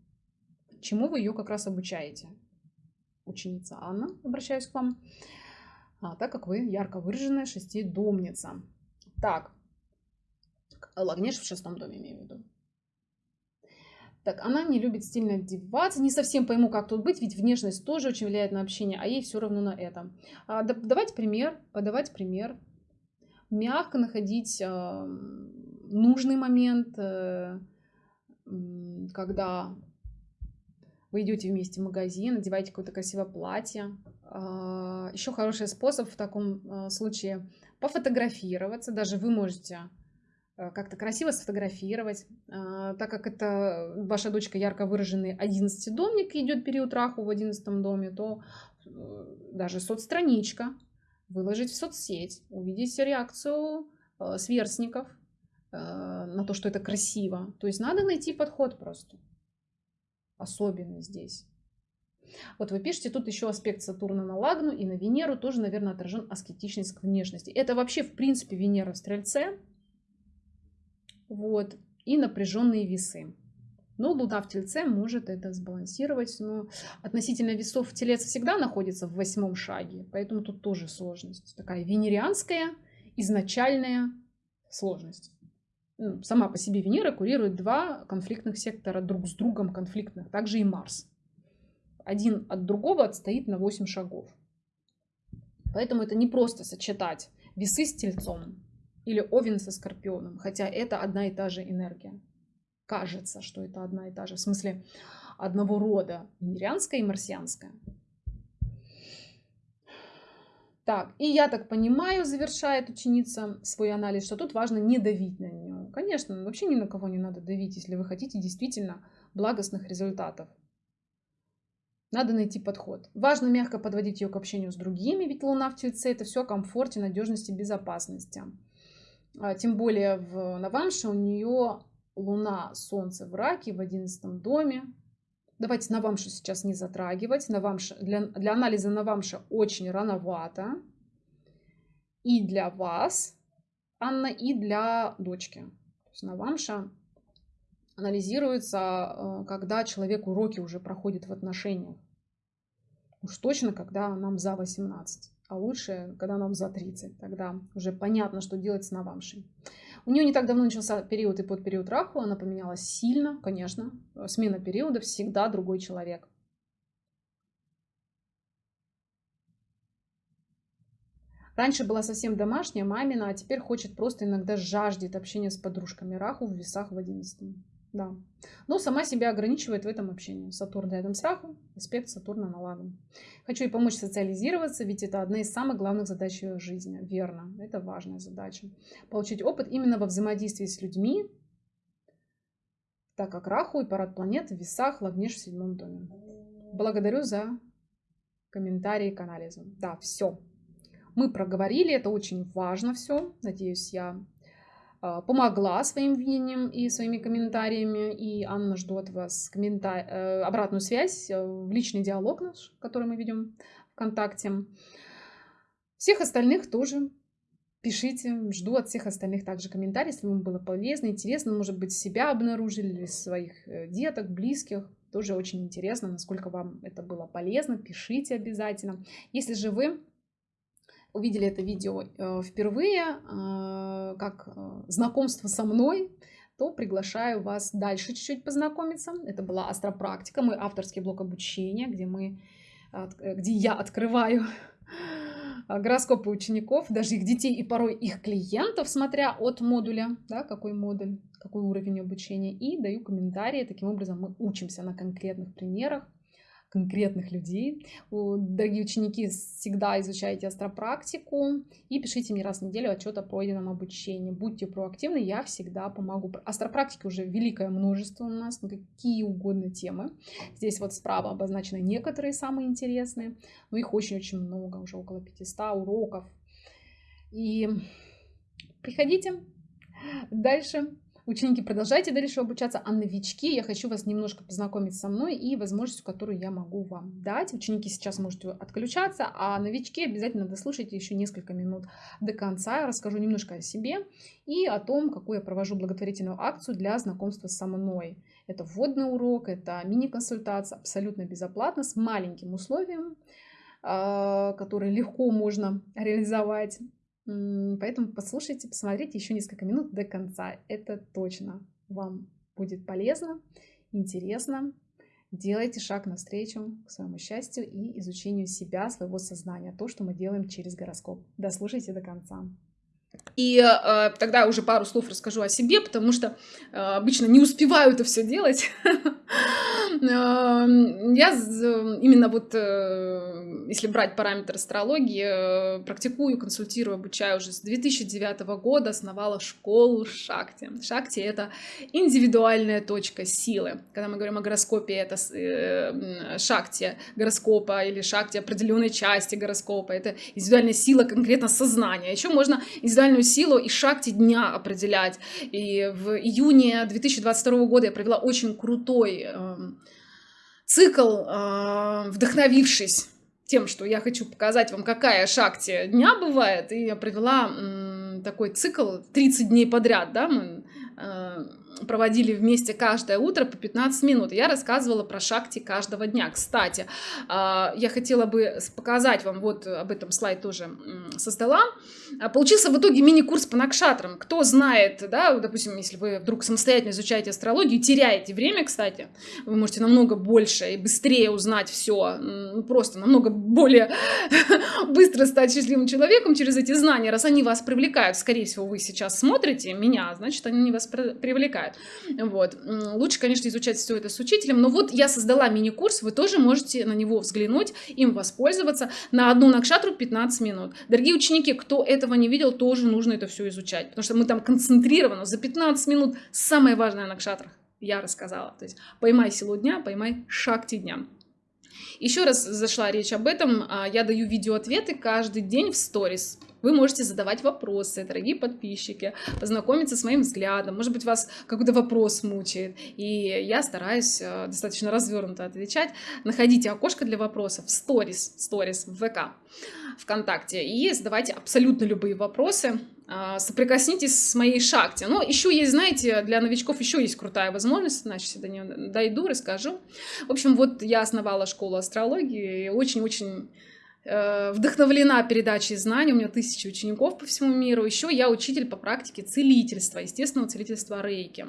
чему вы ее как раз обучаете. Ученица Анна, обращаюсь к вам, а, так как вы ярко выраженная шестидомница. Так, Лагнеш в шестом доме имею в виду. Так, она не любит стильно одеваться. Не совсем пойму, как тут быть, ведь внешность тоже очень влияет на общение, а ей все равно на это. А, да, давать пример, подавать пример. Мягко находить э, нужный момент, э, когда вы идете вместе в магазин, одеваете какое-то красивое платье. А, Еще хороший способ в таком а, случае пофотографироваться. Даже вы можете а, как-то красиво сфотографировать, так как это ваша дочка ярко выраженный 11 домник идет период раху в 11 доме, то э, даже соцстраничка выложить в соцсеть, увидеть реакцию сверстников на то, что это красиво. То есть надо найти подход просто особенный здесь. Вот вы пишете, тут еще аспект Сатурна на Лагну и на Венеру тоже, наверное, отражен аскетичность к внешности. Это вообще, в принципе, Венера в Стрельце. Вот. И напряженные весы. Но Луна в Тельце может это сбалансировать. Но относительно весов Телец всегда находится в восьмом шаге. Поэтому тут тоже сложность. Такая венерианская изначальная сложность сама по себе Венера курирует два конфликтных сектора друг с другом конфликтных, также и Марс. Один от другого отстоит на 8 шагов. Поэтому это не просто сочетать весы с тельцом или овен со скорпионом, хотя это одна и та же энергия. Кажется, что это одна и та же, в смысле одного рода, венерианская и марсианская. Так, и я так понимаю, завершает ученица свой анализ, что тут важно не давить на нее. Конечно, вообще ни на кого не надо давить, если вы хотите действительно благостных результатов. Надо найти подход. Важно мягко подводить ее к общению с другими, ведь Луна в Тельце это все о комфорте, надежности, безопасности. А, тем более в Навамше у нее Луна, Солнце в Раке в одиннадцатом доме, Давайте Навамшу сейчас не затрагивать. Навамша, для, для анализа Навамша очень рановато. И для вас, Анна, и для дочки. То есть Навамша анализируется, э, когда человек уроки уже проходит в отношениях. Уж точно, когда нам за 18. А лучше, когда нам за 30. Тогда уже понятно, что делать с Навамшей. У нее не так давно начался период и под период Раху, она поменялась сильно, конечно. Смена периода всегда другой человек. Раньше была совсем домашняя, мамина, а теперь хочет просто иногда жаждет общения с подружками. Раху в весах в одиннадцатом. Да. Но сама себя ограничивает в этом общении. Сатурн рядом с Раху, аспект Сатурна на Лагу. Хочу ей помочь социализироваться, ведь это одна из самых главных задач ее жизни. Верно, это важная задача. Получить опыт именно во взаимодействии с людьми, так как Раху и парад планет в весах Лагнеш в седьмом доме. Благодарю за комментарии к анализу. Да, все. Мы проговорили, это очень важно все. Надеюсь, я помогла своим видением и своими комментариями. И Анна жду от вас комментар... Э, обратную связь э, в личный диалог наш, который мы ведем ВКонтакте. Всех остальных тоже пишите. Жду от всех остальных также комментариев, если вам было полезно, интересно. Может быть, себя обнаружили или своих э, деток, близких. Тоже очень интересно, насколько вам это было полезно. Пишите обязательно. Если же вы увидели это видео э, впервые, э, как э, знакомство со мной, то приглашаю вас дальше чуть-чуть познакомиться. Это была астропрактика, мой авторский блок обучения, где, мы, где я открываю [laughs] гороскопы учеников, даже их детей и порой их клиентов, смотря от модуля, да, какой модуль, какой уровень обучения, и даю комментарии. Таким образом мы учимся на конкретных примерах конкретных людей. Дорогие ученики, всегда изучайте астропрактику и пишите мне раз в неделю отчет о пройденном обучении. Будьте проактивны, я всегда помогу. Астропрактики уже великое множество у нас, на какие угодно темы. Здесь вот справа обозначены некоторые самые интересные, но их очень-очень много, уже около 500 уроков. И приходите. Дальше Ученики, продолжайте дальше обучаться, а новички, я хочу вас немножко познакомить со мной и возможностью, которую я могу вам дать. Ученики сейчас можете отключаться, а новички обязательно дослушайте еще несколько минут до конца. Я расскажу немножко о себе и о том, какую я провожу благотворительную акцию для знакомства со мной. Это вводный урок, это мини-консультация, абсолютно безоплатно, с маленьким условием, а, которое легко можно реализовать. Поэтому послушайте, посмотрите еще несколько минут до конца. Это точно вам будет полезно, интересно. Делайте шаг навстречу к своему счастью и изучению себя, своего сознания. То, что мы делаем через гороскоп. Дослушайте до конца. И э, тогда уже пару слов расскажу о себе, потому что э, обычно не успеваю это все делать. [laughs] Эм, я именно вот, э, если брать параметр астрологии, э, практикую, консультирую, обучаю уже с 2009 года, основала школу Шакти. Шакти — это индивидуальная точка силы. Когда мы говорим о гороскопе, это э, Шакти гороскопа или Шакти определенной части гороскопа. Это индивидуальная сила конкретно сознания. Еще можно индивидуальную силу и Шакти дня определять. И в июне 2022 года я провела очень крутой эм, цикл, а, вдохновившись тем, что я хочу показать вам, какая шакти дня бывает, и я провела такой цикл 30 дней подряд, да, мы а, проводили вместе каждое утро по 15 минут. Я рассказывала про шакти каждого дня. Кстати, а, я хотела бы показать вам, вот об этом слайд тоже создала. А, получился в итоге мини-курс по накшатрам. Кто знает, да, допустим, если вы вдруг самостоятельно изучаете астрологию, теряете время, кстати, вы можете намного больше и быстрее узнать все, просто намного более [laughs] быстро стать счастливым человеком через эти знания, раз они вас привлекают. Скорее всего, вы сейчас смотрите меня, значит, они вас привлекают. Вот. Лучше, конечно, изучать все это с учителем, но вот я создала мини-курс, вы тоже можете на него взглянуть, им воспользоваться. На одну накшатру 15 минут. Дорогие ученики, кто этого не видел, тоже нужно это все изучать, потому что мы там концентрированно за 15 минут самое важное на я рассказала. То есть поймай силу дня, поймай шакти дня. Еще раз зашла речь об этом. А, я даю видеоответы каждый день в сторис. Вы можете задавать вопросы, дорогие подписчики, познакомиться с моим взглядом. Может быть, вас какой-то вопрос мучает. И я стараюсь э, достаточно развернуто отвечать. Находите окошко для вопросов в сторис, сторис в ВК, ВКонтакте. И задавайте абсолютно любые вопросы а, соприкоснитесь с моей шахте. Но еще есть, знаете, для новичков еще есть крутая возможность, значит, до нее дойду, расскажу. В общем, вот я основала школу астрологии, и очень-очень вдохновлена передачей знаний, у меня тысячи учеников по всему миру. Еще я учитель по практике целительства, естественного целительства рейки.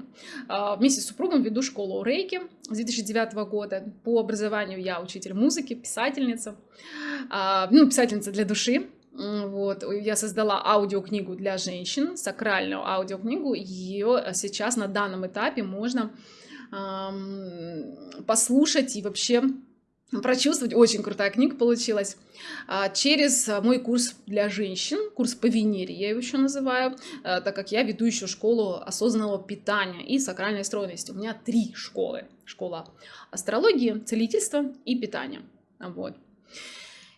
А, вместе с супругом веду школу рейки с 2009 года. По образованию я учитель музыки, писательница, а, ну, писательница для души. Вот, я создала аудиокнигу для женщин, сакральную аудиокнигу. Ее сейчас на данном этапе можно послушать и вообще прочувствовать. Очень крутая книга получилась. А, через мой курс для женщин, курс по Венере, я его еще называю, а, так как я веду еще школу осознанного питания и сакральной стройности. У меня три школы. Школа астрологии, целительства и питания. Вот.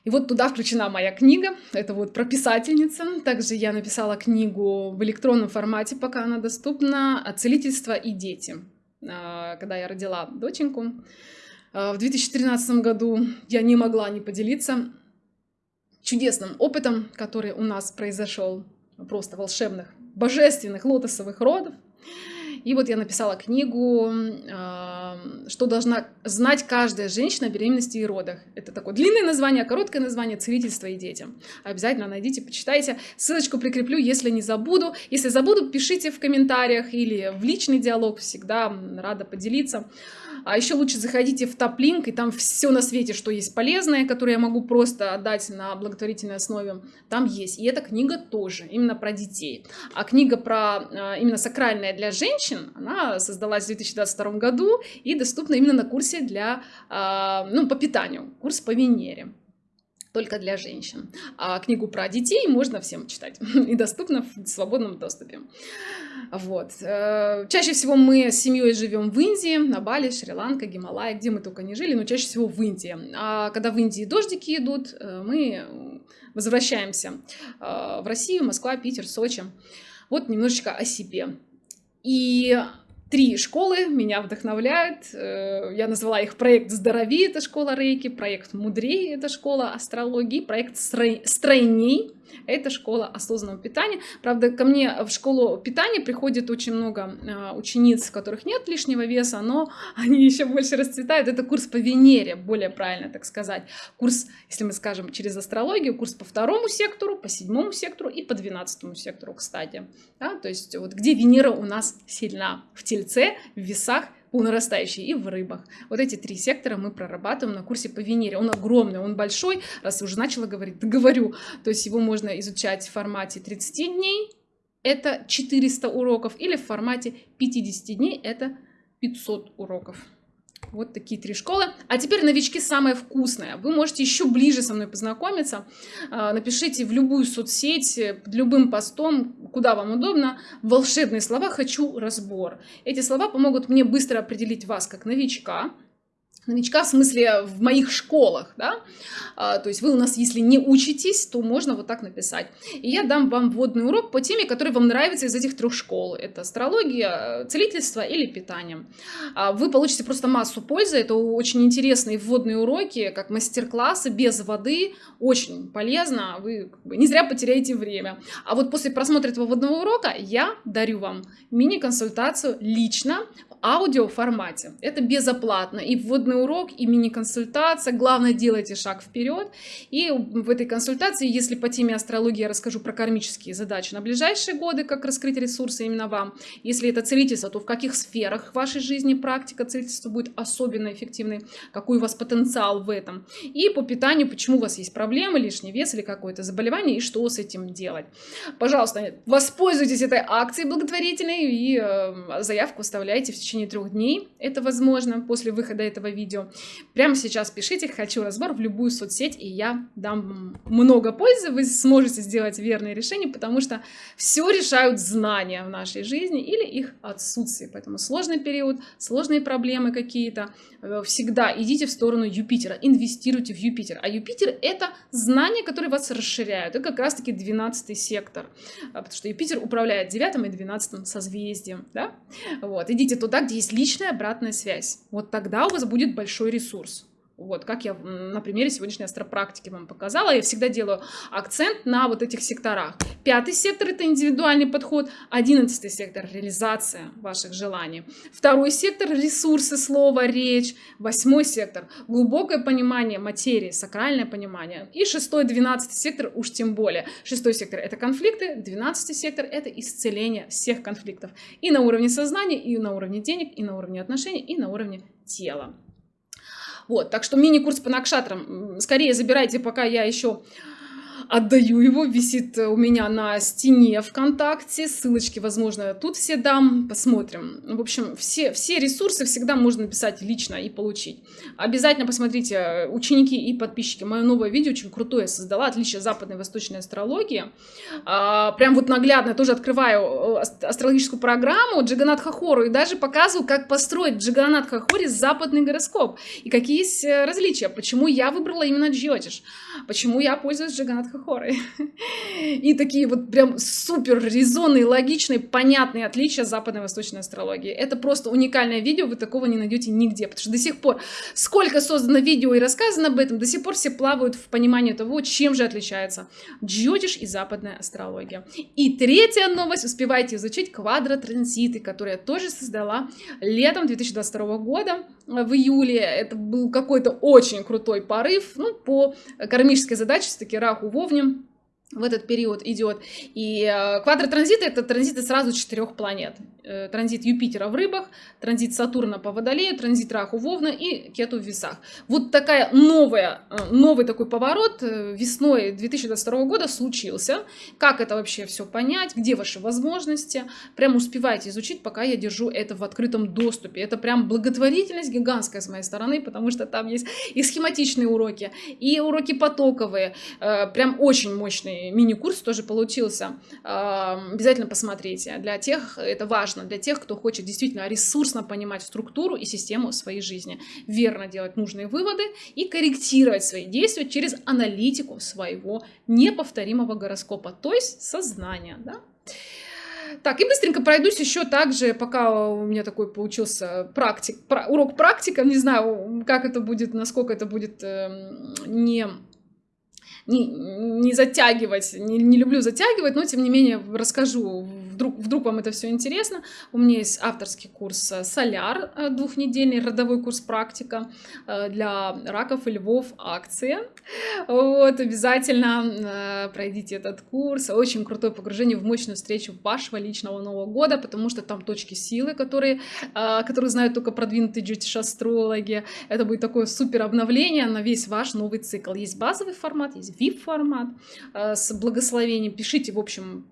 И вот туда включена моя книга, это вот про писательница. Также я написала книгу в электронном формате, пока она доступна, «Целительство и дети». А, когда я родила доченьку а, в 2013 году, я не могла не поделиться чудесным опытом, который у нас произошел, просто волшебных, божественных лотосовых родов. И вот я написала книгу, что должна знать каждая женщина о беременности и родах. Это такое длинное название, короткое название «Целительство и детям». Обязательно найдите, почитайте. Ссылочку прикреплю, если не забуду. Если забуду, пишите в комментариях или в личный диалог. Всегда рада поделиться. А еще лучше заходите в топ-линк, и там все на свете, что есть полезное, которое я могу просто отдать на благотворительной основе, там есть. И эта книга тоже, именно про детей. А книга про а, именно сакральная для женщин, она создалась в 2022 году и доступна именно на курсе для, а, ну, по питанию, курс по Венере только для женщин. А книгу про детей можно всем читать [laughs] и доступно в свободном доступе. Вот. Э, чаще всего мы с семьей живем в Индии, на Бали, Шри-Ланка, Гималай, где мы только не жили, но чаще всего в Индии. А когда в Индии дождики идут, э, мы возвращаемся э, в Россию, Москва, Питер, Сочи. Вот немножечко о себе. И Три школы меня вдохновляют. Э, я назвала их проект «Здорови» — это школа рейки, проект «Мудрей» — это школа астрологии, проект «Стройней» это школа осознанного питания. Правда, ко мне в школу питания приходит очень много а, учениц, у которых нет лишнего веса, но [laughs] они еще больше расцветают. Это курс по Венере, более правильно так сказать. Курс, если мы скажем через астрологию, курс по второму сектору, по седьмому сектору и по двенадцатому сектору, кстати. Да, то есть вот где Венера у нас сильна? В Тельце, в весах по нарастающей и в рыбах. Вот эти три сектора мы прорабатываем на курсе по Венере. Он огромный, он большой, раз уже начала говорить, говорю. То есть его можно изучать в формате 30 дней, это 400 уроков, или в формате 50 дней, это 500 уроков. Вот такие три школы. А теперь новички самое вкусное. Вы можете еще ближе со мной познакомиться. А, напишите в любую соцсеть, под любым постом, куда вам удобно, волшебные слова «хочу разбор». Эти слова помогут мне быстро определить вас как новичка, новичка в смысле в моих школах, да, а, то есть вы у нас, если не учитесь, то можно вот так написать. И я дам вам вводный урок по теме, который вам нравится из этих трех школ. Это астрология, целительство или питание. А, вы получите просто массу пользы, это очень интересные вводные уроки, как мастер-классы без воды, очень полезно, вы не зря потеряете время. А вот после просмотра этого вводного урока я дарю вам мини-консультацию лично аудио формате. Это безоплатно. И вводный урок, и мини-консультация. Главное, делайте шаг вперед. И в этой консультации, если по теме астрологии я расскажу про кармические задачи на ближайшие годы, как раскрыть ресурсы именно вам. Если это целительство, то в каких сферах вашей жизни практика целительства будет особенно эффективной, какой у вас потенциал в этом. И по питанию, почему у вас есть проблемы, лишний вес или какое-то заболевание, и что с этим делать. Пожалуйста, воспользуйтесь этой акцией благотворительной и э, заявку оставляйте в течение трех дней. Это возможно после выхода этого видео. Прямо сейчас пишите «Хочу разбор» в любую соцсеть, и я дам много пользы. Вы сможете сделать верные решения, потому что все решают знания в нашей жизни или их отсутствие. Поэтому сложный период, сложные проблемы какие-то, э, всегда идите в сторону Юпитера, инвестируйте в Юпитер. А Юпитер — это знания, которые вас расширяют. Это как раз-таки 12 сектор, а, потому что Юпитер управляет 9 и 12 созвездием. Да? Вот, идите туда, туда, где есть личная обратная связь. Вот тогда у вас будет большой ресурс. Вот, как я на примере сегодняшней астропрактики вам показала, я всегда делаю акцент на вот этих секторах. Пятый сектор – это индивидуальный подход, одиннадцатый сектор – реализация ваших желаний. Второй сектор – ресурсы, слово, речь. Восьмой сектор – глубокое понимание материи, сакральное понимание. И шестой, двенадцатый сектор уж тем более. Шестой сектор – это конфликты, двенадцатый сектор – это исцеление всех конфликтов. И на уровне сознания, и на уровне денег, и на уровне отношений, и на уровне тела. Вот, так что мини-курс по накшатрам скорее забирайте, пока я еще отдаю. Его, висит у меня на стене ВКонтакте, ссылочки, возможно, тут все дам, посмотрим. В общем, все, все ресурсы всегда можно написать лично и получить. Обязательно посмотрите, ученики и подписчики, мое новое видео очень крутое создала, отличие западной и восточной астрологии. А, прям вот наглядно тоже открываю э, астрологическую программу Джаганат Хахору и даже показываю, как построить Джаганат Хахори западный гороскоп. И какие есть э, различия, почему я выбрала именно Джиотиш, почему я пользуюсь Джаганат Хахорой. И такие вот прям супер резонные, логичные, понятные отличия западной и восточной астрологии. Это просто уникальное видео, вы такого не найдете нигде, потому что до сих пор, сколько создано видео и рассказано об этом, до сих пор все плавают в понимании того, чем же отличается Джиотиш и западная астрология. И третья новость, успевайте изучить квадротранзиты, которые я тоже создала летом 2022 года в июле. Это был какой-то очень крутой порыв, ну, по кармической задаче, все-таки Раху Вовне в этот период идет. И э, квадротранзиты — это транзиты сразу четырех планет. Э, транзит Юпитера в рыбах, транзит Сатурна по Водолею, транзит Раху Вовна и Кету в весах. Вот такая новая, э, новый такой поворот э, весной 2022 года случился. Как это вообще все понять, где ваши возможности? Прям успевайте изучить, пока я держу это в открытом доступе. Это прям благотворительность гигантская с моей стороны, потому что там есть и схематичные уроки, и уроки потоковые. Прям очень мощный мини-курс тоже получился. Обязательно посмотрите. Для тех это важно важно для тех, кто хочет действительно ресурсно понимать структуру и систему своей жизни, верно делать нужные выводы и корректировать свои действия через аналитику своего неповторимого гороскопа, то есть сознания. Да? Так, и быстренько пройдусь еще также, пока у меня такой получился практик, урок практика, не знаю, как это будет, насколько это будет э, не не, не затягивать, не, не люблю затягивать, но тем не менее расскажу, вдруг, вдруг вам это все интересно. У меня есть авторский курс э, «Соляр» э, двухнедельный, родовой курс «Практика» э, для раков и львов акция. Вот, обязательно пройдите этот курс. Очень крутое погружение в мощную встречу вашего личного Нового года, потому что там точки силы, которые, которые знают только продвинутые джетиш-астрологи. Это будет такое супер обновление на весь ваш новый цикл. Есть базовый формат, есть VIP-формат с благословением. Пишите, в общем,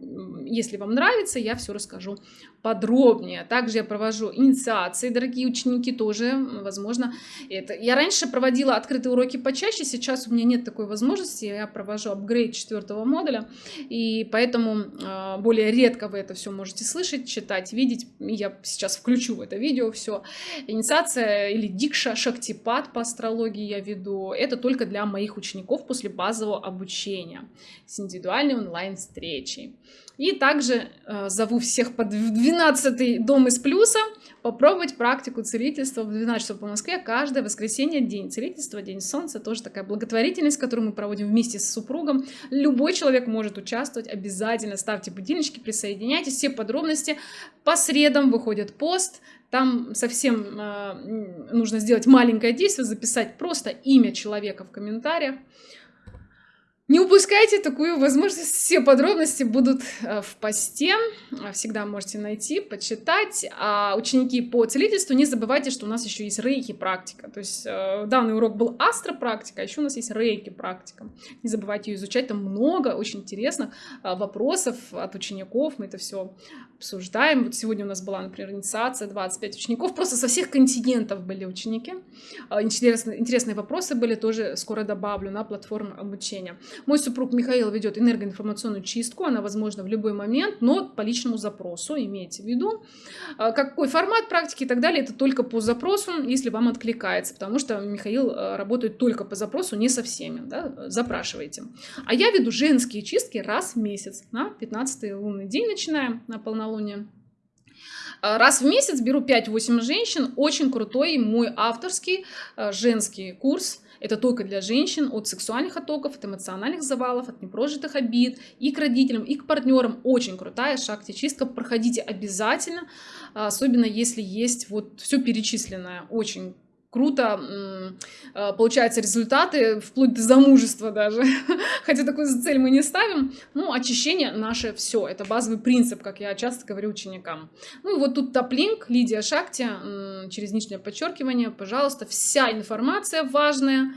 если вам нравится, я все расскажу подробнее. Также я провожу инициации, дорогие ученики, тоже, возможно, это. Я раньше проводила открытые уроки почаще, сейчас у меня нет такой возможности, я провожу апгрейд четвертого модуля, и поэтому э, более редко вы это все можете слышать, читать, видеть. Я сейчас включу в это видео все. Инициация или дикша, шактипад по астрологии я веду. Это только для моих учеников после базового обучения с индивидуальной онлайн-встречей. И также э, зову всех под 12 дом из плюса попробовать практику целительства в 12 часов по Москве каждое воскресенье, день целительства, день солнца, тоже такая благотворительность, которую мы проводим вместе с супругом. Любой человек может участвовать, обязательно ставьте будильнички, присоединяйтесь, все подробности. По средам выходит пост, там совсем э, нужно сделать маленькое действие, записать просто имя человека в комментариях. Не упускайте такую возможность, все подробности будут э, в посте, э, всегда можете найти, почитать. А ученики по целительству, не забывайте, что у нас еще есть рейки практика. То есть э, данный урок был астропрактика, а еще у нас есть рейки практика. Не забывайте ее изучать, там много очень интересных вопросов от учеников, мы это все обсуждаем. Вот сегодня у нас была, например, инициация, 25 учеников, просто со всех континентов были ученики. Интересные, интересные вопросы были, тоже скоро добавлю на платформу обучения. Мой супруг Михаил ведет энергоинформационную чистку, она возможна в любой момент, но по личному запросу, имейте в виду. А, какой формат практики и так далее, это только по запросу, если вам откликается, потому что Михаил а, работает только по запросу, не со всеми, да, запрашивайте. А я веду женские чистки раз в месяц, на 15 лунный день начинаем, на полнолуние. А, раз в месяц беру 5-8 женщин, очень крутой мой авторский женский курс, это только для женщин от сексуальных оттоков, от эмоциональных завалов, от непрожитых обид и к родителям, и к партнерам. Очень крутая шахте чистка. Проходите обязательно, особенно если есть вот все перечисленное. Очень круто а, получаются результаты, вплоть до замужества даже. [laughs] Хотя такую цель мы не ставим. Ну, очищение наше все. Это базовый принцип, как я часто говорю ученикам. Ну и вот тут топ-линк, Лидия Шакти, через нижнее подчеркивание, пожалуйста, вся информация важная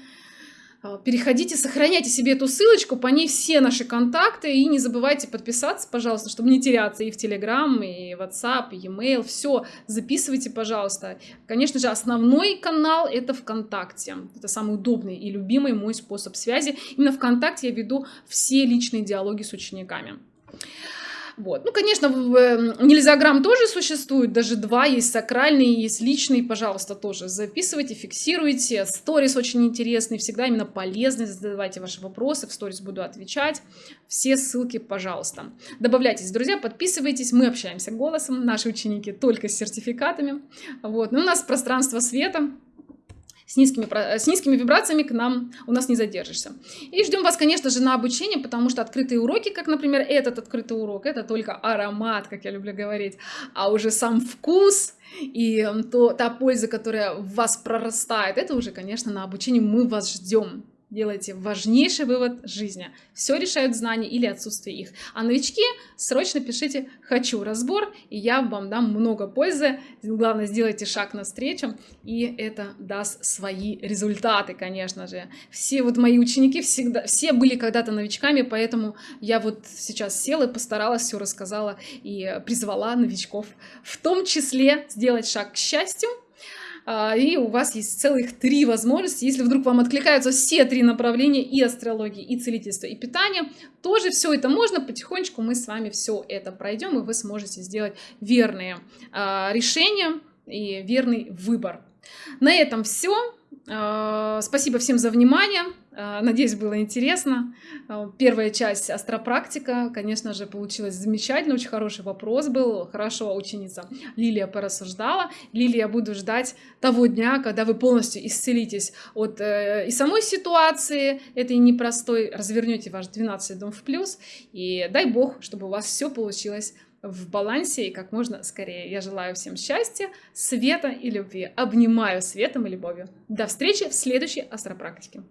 переходите, сохраняйте себе эту ссылочку, по ней все наши контакты, и не забывайте подписаться, пожалуйста, чтобы не теряться и в Telegram, и WhatsApp, и e-mail, все записывайте, пожалуйста. Конечно же, основной канал это ВКонтакте, это самый удобный и любимый мой способ связи. Именно ВКонтакте я веду все личные диалоги с учениками. Вот. Ну, конечно, нельзяграмм тоже существует, даже два, есть сакральный, есть личный, пожалуйста, тоже записывайте, фиксируйте. Сторис очень интересный, всегда именно полезный, задавайте ваши вопросы, в сторис буду отвечать. Все ссылки, пожалуйста. Добавляйтесь, друзья, подписывайтесь, мы общаемся голосом, наши ученики только с сертификатами. Вот. Ну, у нас пространство света, с низкими, с низкими вибрациями к нам у нас не задержишься. И ждем вас, конечно же, на обучение, потому что открытые уроки, как, например, этот открытый урок, это только аромат, как я люблю говорить, а уже сам вкус и то, та польза, которая в вас прорастает, это уже, конечно, на обучении мы вас ждем делайте важнейший вывод жизни. Все решают знания или отсутствие их. А новички срочно пишите «хочу разбор», и я вам дам много пользы. Главное, сделайте шаг навстречу, и это даст свои результаты, конечно же. Все вот мои ученики всегда, все были когда-то новичками, поэтому я вот сейчас села и постаралась, все рассказала и призвала новичков в том числе сделать шаг к счастью, и у вас есть целых три возможности. Если вдруг вам откликаются все три направления и астрологии, и целительство, и питание, тоже все это можно. Потихонечку мы с вами все это пройдем, и вы сможете сделать верные а, решения и верный выбор. На этом все. А, спасибо всем за внимание. А, надеюсь, было интересно. А, первая часть астропрактика, конечно же, получилась замечательно. Очень хороший вопрос был. Хорошо ученица Лилия порассуждала. Лилия, буду ждать того дня, когда вы полностью исцелитесь от э, и самой ситуации этой непростой, развернете ваш 12 дом в плюс. И дай бог, чтобы у вас все получилось в балансе и как можно скорее. Я желаю всем счастья, света и любви. Обнимаю светом и любовью. До встречи в следующей астропрактике.